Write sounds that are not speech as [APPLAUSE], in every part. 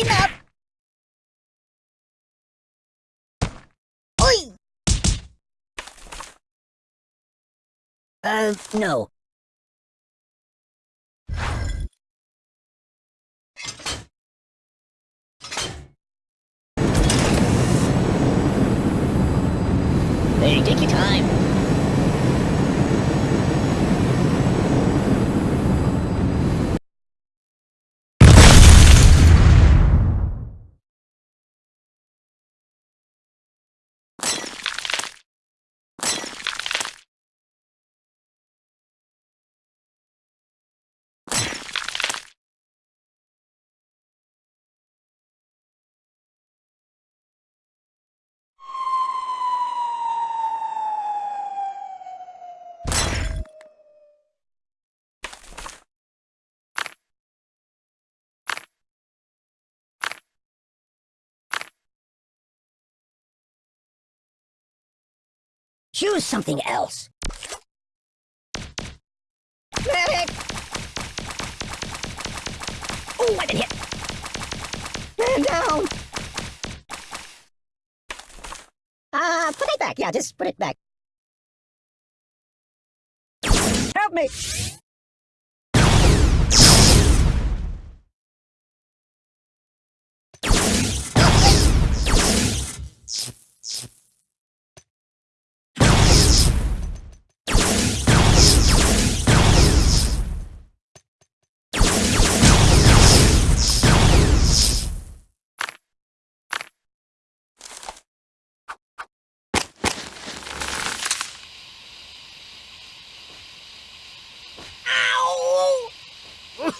Enough! Oi! Uh, no. Hey, take your time. Choose something else. Medic! Oh, I've been hit. Man down! Ah, uh, put it back. Yeah, just put it back. Help me!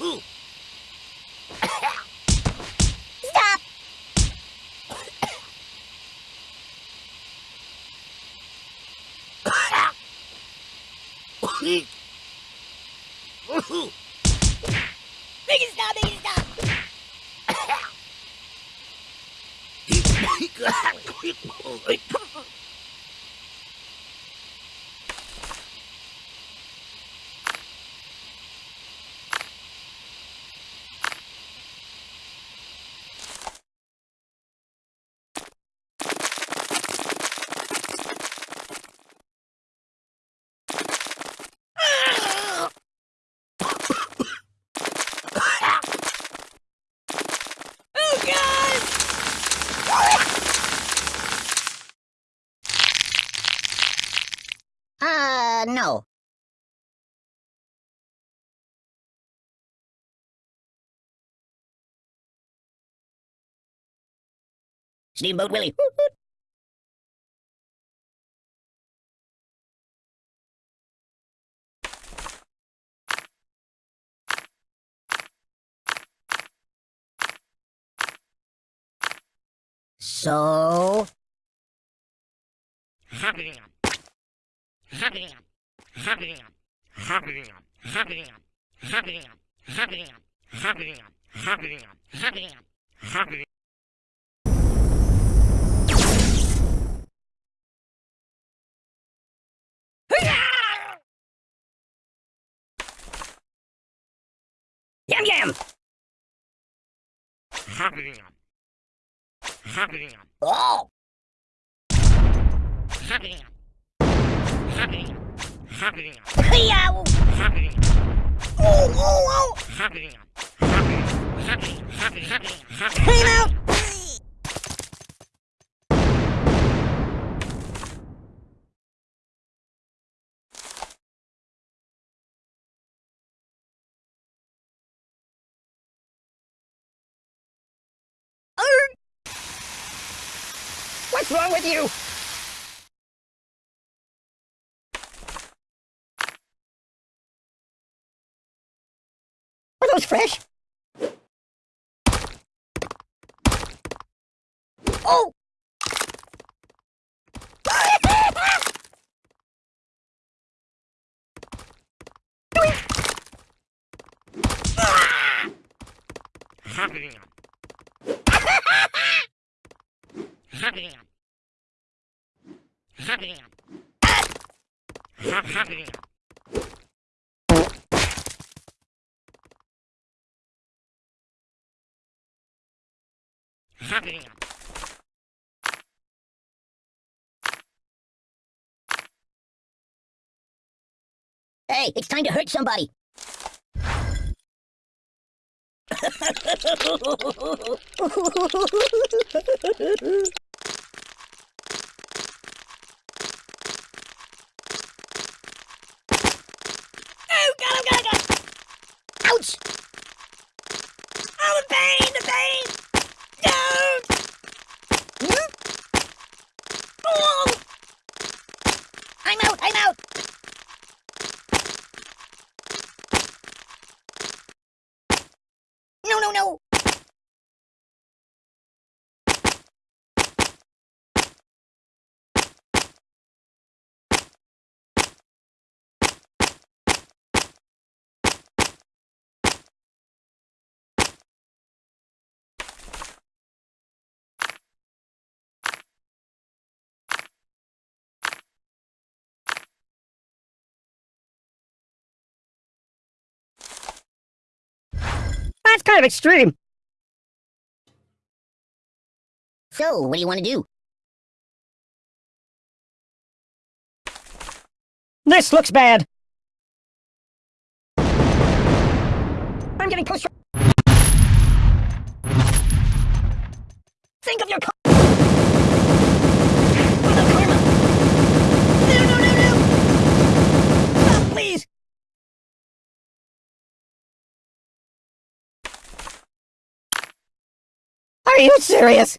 Oh, no. Steamboat Willie. So... [LAUGHS] Yum yum! Oh! Yow! Oh, oh, oh! Clean out! What's wrong with you? That was fresh. Oh! [LAUGHS] [LAUGHS] [LAUGHS] Hey, it's time to hurt somebody. [LAUGHS] oh, God, oh, God, oh, God. Ouch! Oh, the pain, the pain! No! Hmm? Oh! I'm out, I'm out! No, no, no! That's kind of extreme. So, what do you want to do? This looks bad. I'm getting close. Think of your co- What the karma? No, no, no, no! Stop, please! Are you serious?